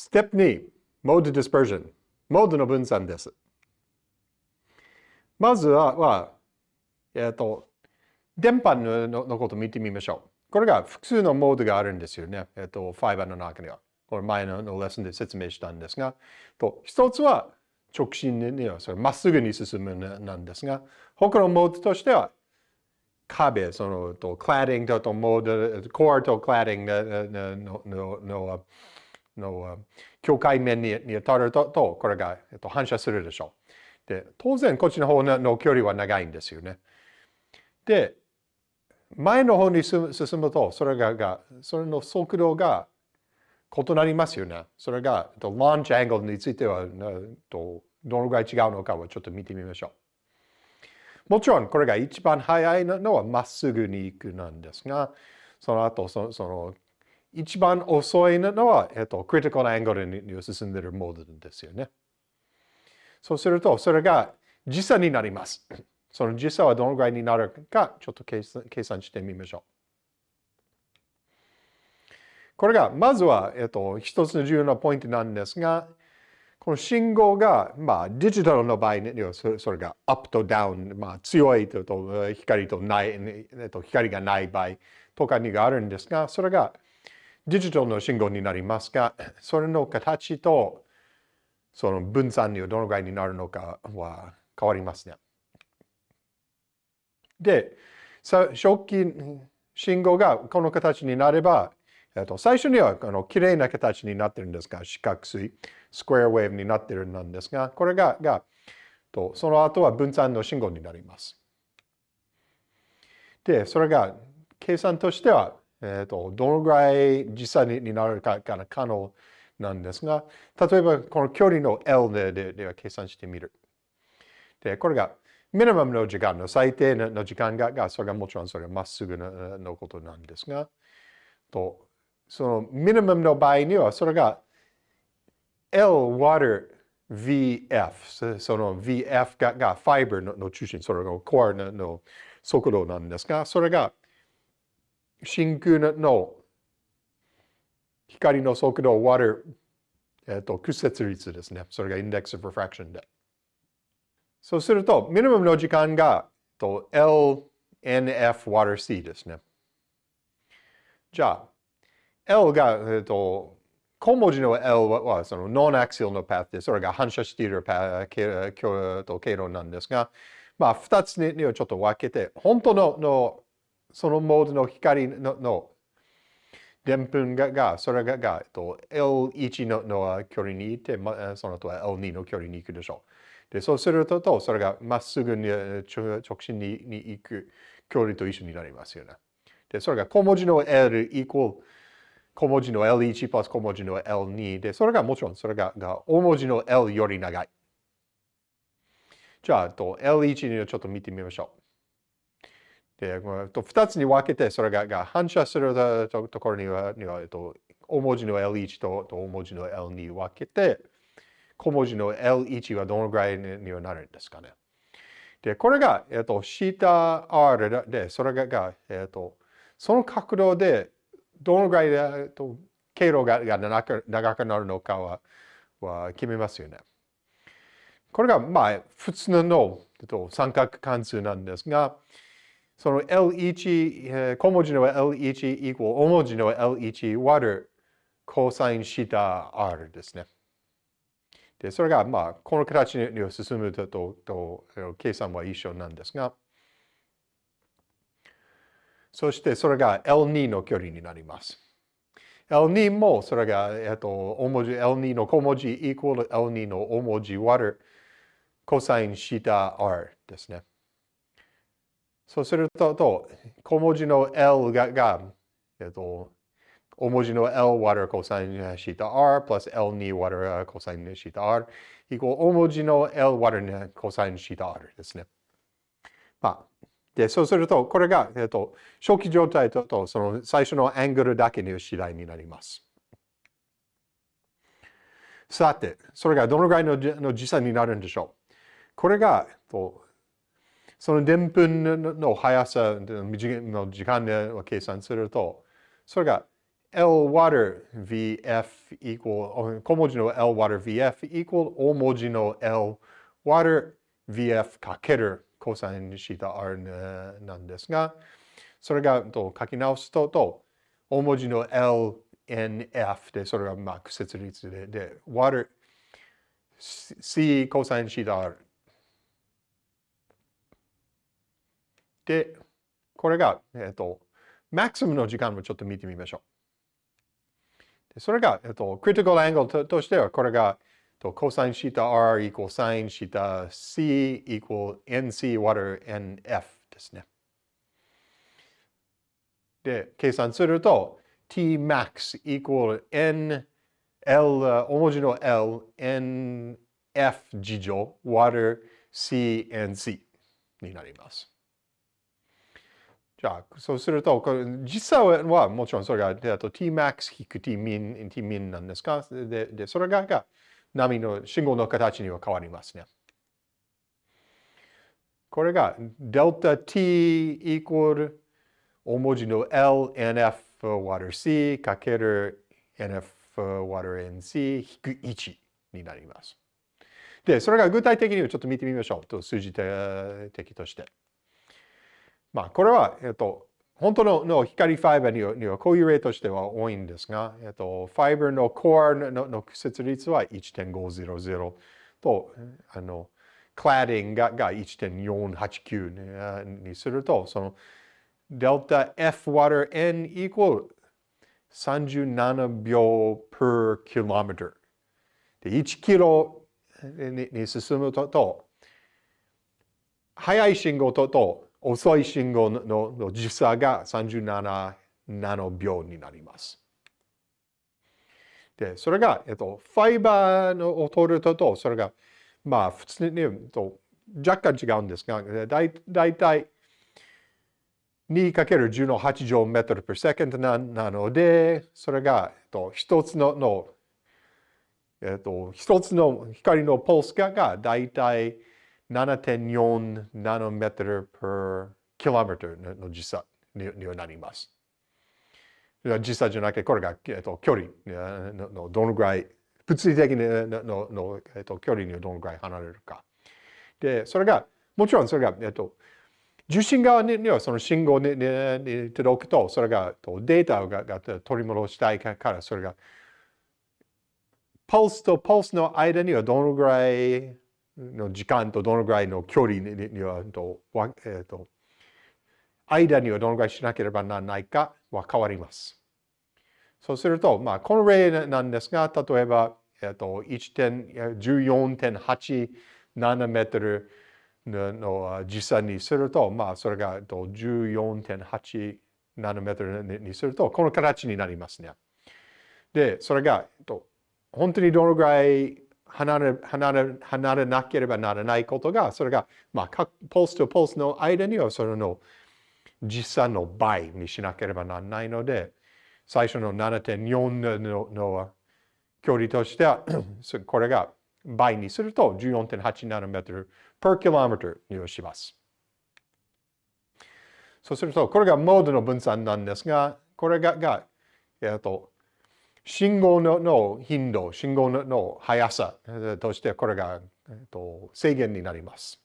ステップ2、mode dispersion。モードの分散です。まずは、はえっ、ー、と、電波ののことを見てみましょう。これが複数のモードがあるんですよね。えっ、ー、と、ファイバーの中には。これ前のレッスンで説明したんですが、と一つは直進にはそれまっすぐに進むなんですが、他のモードとしては壁、そのとクラッディングとモード、コアとクラッディングののののの境界面に当たるとこれが、えっと、反射するでしょう。で、当然こっちの方の距離は長いんですよね。で、前の方に進むと、それがが、それの速度が異なりますよね。それが、ランチアングルについては、どのぐらい違うのかをちょっと見てみましょう。もちろん、これが一番速いのはまっすぐに行くなんですが、その後その、その、一番遅いのは、えっと、クリティカルアングルに進んでいるモードですよね。そうすると、それが時差になります。その時差はどのぐらいになるか、ちょっと計算計算してみましょう。これが、まずは、えっと、一つの重要なポイントなんですが、この信号が、まあ、デジタルの場合に、それがアップとダウン、まあ、強いとと光とない、えっと、光がない場合とかにがあるんですが、それがデジタルの信号になりますが、それの形とその分散にはどのぐらいになるのかは変わりますね。で、初期信号がこの形になれば、えっと、最初にはあの綺麗な形になってるんですが、四角錐、スクエアウェーブになってるんですが、これが、がとその後は分散の信号になります。で、それが計算としては、えっと、どのぐらい実際になるかが可能なんですが、例えばこの距離の L でででは計算してみる。で、これがミニマムの時間の最低の時間が、がそれがもちろんそれがまっすぐののことなんですが、とそのミニマムの場合には、それが L water VF、その VF ががファイバーの中心、それがコアの速度なんですが、それが真空の光の速度を割る、えっと、屈折率ですね。それが Index of Refraction で。そうすると、ミニマムの時間がと LNF 割る C ですね。じゃあ、L が、えっと、小文字の L はそのノンアクシルのパスで、それが反射しているパ経経路なんですが、まあ、二つにはちょっと分けて、本当ののそのモードの光ののでんぷんがが、それがが、えっと L1 のの距離にいて、ま、その後は L2 の距離に行くでしょう。で、そうすると、それがまっすぐに直進にに行く距離と一緒になりますよね。で、それが小文字の L イコール小文字の L1 プラス小文字の L2 で、それがもちろんそれがが大文字の L より長い。じゃあ、と L1 にちょっと見てみましょう。で、と2つに分けて、それがが反射するところには、にはと大文字の L1 とと大文字の L2 分けて、小文字の L1 はどのぐらいにはなるんですかね。で、これが、えっと、シータ R で、それが、えっと、その角度でどのぐらいで経路が長く長くなるのかはは決めますよね。これがまあ普通のえっと三角関数なんですが、その L1、小文字の L1 イコール大文字の L1 割るコサインシータ R ですね。で、それがまあこの形に進むとと計算は一緒なんですが、そしてそれが L2 の距離になります。L2 もそれが、えっと、大文字 L2 の小文字イコール L2 の大文字割るコサインシータ R ですね。そうすると、と小文字の L がが、えっと、大文字の L 割るコサインシータ R プラス L2 割るコサインシータ R イコー大文字の L 割るコサインシータ R ですね。まあ、で、そうすると、これが、えっと、初期状態ととその最初のアングルだけの次第になります。さて、それがどのぐらいのの時差になるんでしょう。これが、とそのでんぷんの速さの時間で計算すると、それが L water VF equal 小文字の L water VF equal 大文字の L water VF かけるコサインシータ R なんですが、それがと書き直すとと、大文字の LNF で、それがまあ、屈折率で、で、water C コサインシータ R で、これが、えっ、と、マクシムの時間もちょっと見てみましょう。でそれが、えっ、と、クリティカルアングルとしては、これが、と、コサインシータ R イコールサインシータ C イコール NC ワ a t NF ですね。で、計算すると、Tmax イコール N L、大文字の L、NF 事乗 water CNC になります。じゃあ、そうすると、実際はもちろんそれが、Tmax 引く Tmin、Tmin なんですか？でで、それがが波の信号の形には変わりますね。これが、Δt イコール大文字の LNF water C かける NF water NC 引く1になります。で、それが具体的にはちょっと見てみましょう。と数字的として。まあ、これは、えっと、本当のの光ファイバーにはこういう例としては多いんですが、えっと、ファイバーのコアのの屈折率は1.500と、あの、クラディングがが1.489にすると、その、デルタ F water N equal 37秒 per kilometer で1キロに進むと、速い信号とと遅い信号の時差が37ナノ秒になります。で、それが、えっと、ファイバーのを取るとと、それが、まあ、普通に言うと若干違うんですが、だいだいたい 2×10 の8乗メートル per second ななので、それが、えっと、一つのの、えっと、一つの光のポースががだいたい7.4ナノメートル per kilometer の時差にはなります。時差じゃなくて、これが、えっと、距離のどのぐらい、物理的ののの、えっと、距離にどのぐらい離れるか。で、それが、もちろんそれが、えっと、受信側にはその信号にに届くと、それがデータがが取り戻したいから、それが、ポルスとポルスの間にはどのぐらいの時間とどのぐらいの距離には、えーと、間にはどのぐらいしなければならないかは変わります。そうすると、まあ、この例なんですが、例えば、えーと、14.8ナノメートルの時差にすると、まあ、それが14.8ナノメートルにすると、この形になりますね。で、それが、本当にどのぐらい離れ離れ離れなければならないことが、それが、まあ、各ポスとポースの間にはそれの実際の倍にしなければならないので、最初の7.4のの距離としては、これが倍にすると14.8ナノメートル per kilometer にします。そうすると、これがモードの分散なんですが、これが、がえっと、信号の頻度、信号のの速さとしてこれが、えっと、制限になります。